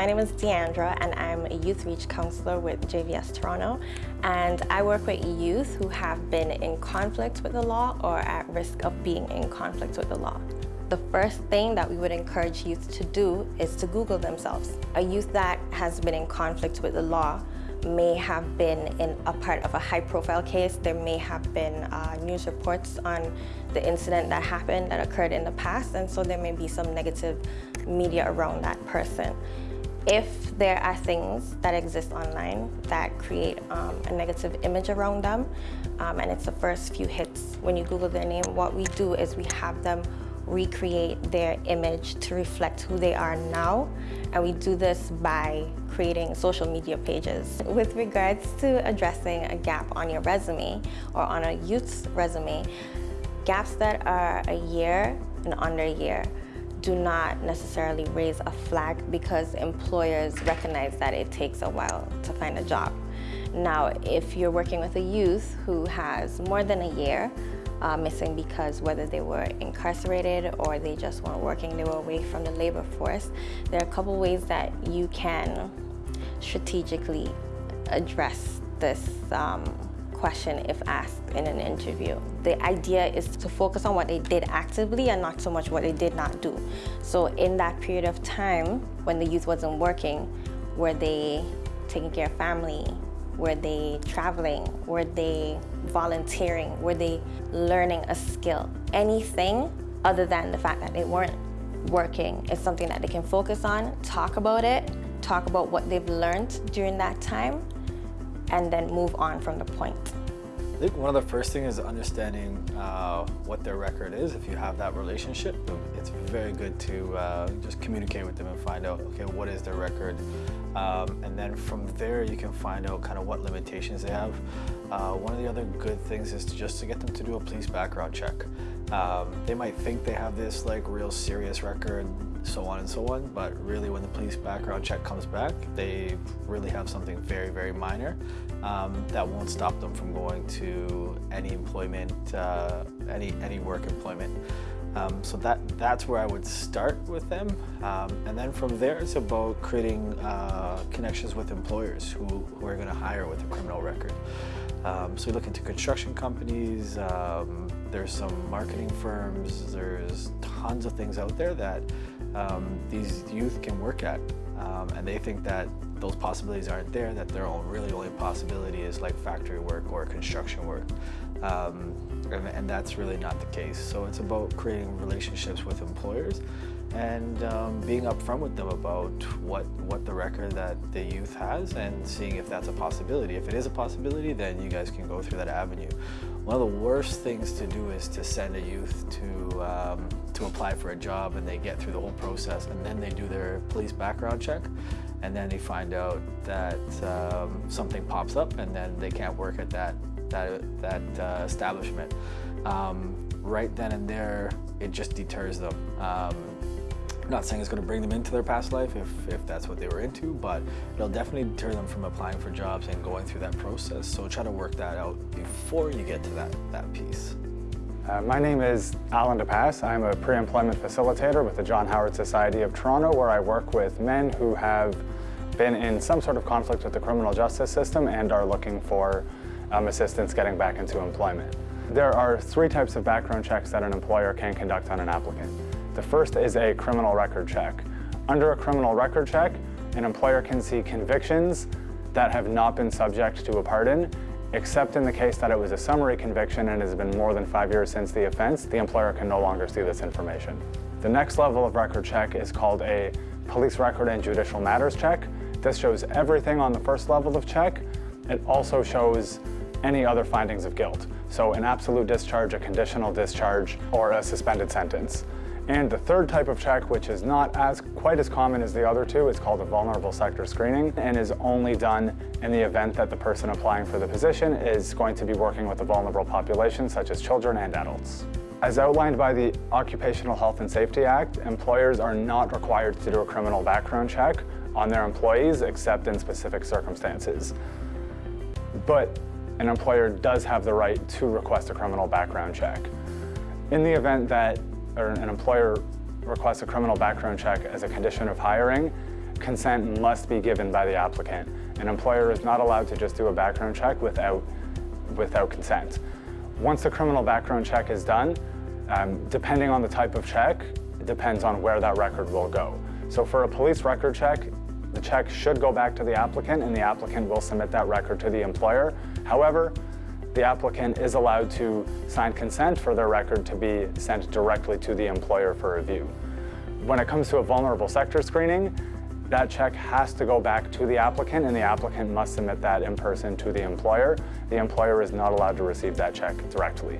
My name is Deandra and I'm a Youth Reach Counselor with JVS Toronto and I work with youth who have been in conflict with the law or at risk of being in conflict with the law. The first thing that we would encourage youth to do is to Google themselves. A youth that has been in conflict with the law may have been in a part of a high profile case. There may have been uh, news reports on the incident that happened that occurred in the past and so there may be some negative media around that person. If there are things that exist online that create um, a negative image around them um, and it's the first few hits when you Google their name, what we do is we have them recreate their image to reflect who they are now. And we do this by creating social media pages. With regards to addressing a gap on your resume or on a youth's resume, gaps that are a year and under a year do not necessarily raise a flag because employers recognize that it takes a while to find a job. Now, if you're working with a youth who has more than a year, uh, missing because whether they were incarcerated or they just weren't working, they were away from the labor force. There are a couple ways that you can strategically address this um, question if asked in an interview. The idea is to focus on what they did actively and not so much what they did not do. So in that period of time when the youth wasn't working, were they taking care of family? Were they traveling? Were they volunteering? Were they learning a skill? Anything other than the fact that they weren't working is something that they can focus on, talk about it, talk about what they've learned during that time, and then move on from the point. I think one of the first things is understanding uh, what their record is. If you have that relationship, it's very good to uh, just communicate with them and find out, okay, what is their record? Um, and then from there, you can find out kind of what limitations they have. Uh, one of the other good things is to just to get them to do a police background check. Um, they might think they have this like real serious record, so on and so on, but really when the police background check comes back, they really have something very, very minor um, that won't stop them from going to any employment, uh, any, any work employment. Um, so that, that's where I would start with them. Um, and then from there, it's about creating uh, connections with employers who, who are going to hire with a criminal record. Um, so you look into construction companies, um, there's some marketing firms, there's tons of things out there that um, these youth can work at. Um, and they think that those possibilities aren't there, that their own really only possibility is like factory work or construction work. Um, and, and, that's really not the case. So it's about creating relationships with employers and um, being upfront with them about what, what the record that the youth has and seeing if that's a possibility. If it is a possibility, then you guys can go through that avenue. One of the worst things to do is to send a youth to, um, to apply for a job and they get through the whole process and then they do their police background check and then they find out that um, something pops up and then they can't work at that, that, that uh, establishment. Um, right then and there, it just deters them. Not saying it's going to bring them into their past life if, if that's what they were into, but it'll definitely deter them from applying for jobs and going through that process. So try to work that out before you get to that, that piece. Uh, my name is Alan DePass. I'm a pre-employment facilitator with the John Howard Society of Toronto where I work with men who have been in some sort of conflict with the criminal justice system and are looking for um, assistance getting back into employment. There are three types of background checks that an employer can conduct on an applicant. The first is a criminal record check. Under a criminal record check, an employer can see convictions that have not been subject to a pardon, except in the case that it was a summary conviction and has been more than five years since the offense, the employer can no longer see this information. The next level of record check is called a police record and judicial matters check. This shows everything on the first level of check. It also shows any other findings of guilt. So an absolute discharge, a conditional discharge, or a suspended sentence. And the third type of check, which is not as quite as common as the other two, is called a vulnerable sector screening and is only done in the event that the person applying for the position is going to be working with a vulnerable population, such as children and adults. As outlined by the Occupational Health and Safety Act, employers are not required to do a criminal background check on their employees except in specific circumstances. But an employer does have the right to request a criminal background check. In the event that or an employer requests a criminal background check as a condition of hiring, consent must be given by the applicant. An employer is not allowed to just do a background check without, without consent. Once the criminal background check is done, um, depending on the type of check, it depends on where that record will go. So for a police record check, the check should go back to the applicant and the applicant will submit that record to the employer. However, the applicant is allowed to sign consent for their record to be sent directly to the employer for review. When it comes to a vulnerable sector screening, that check has to go back to the applicant and the applicant must submit that in person to the employer. The employer is not allowed to receive that check directly.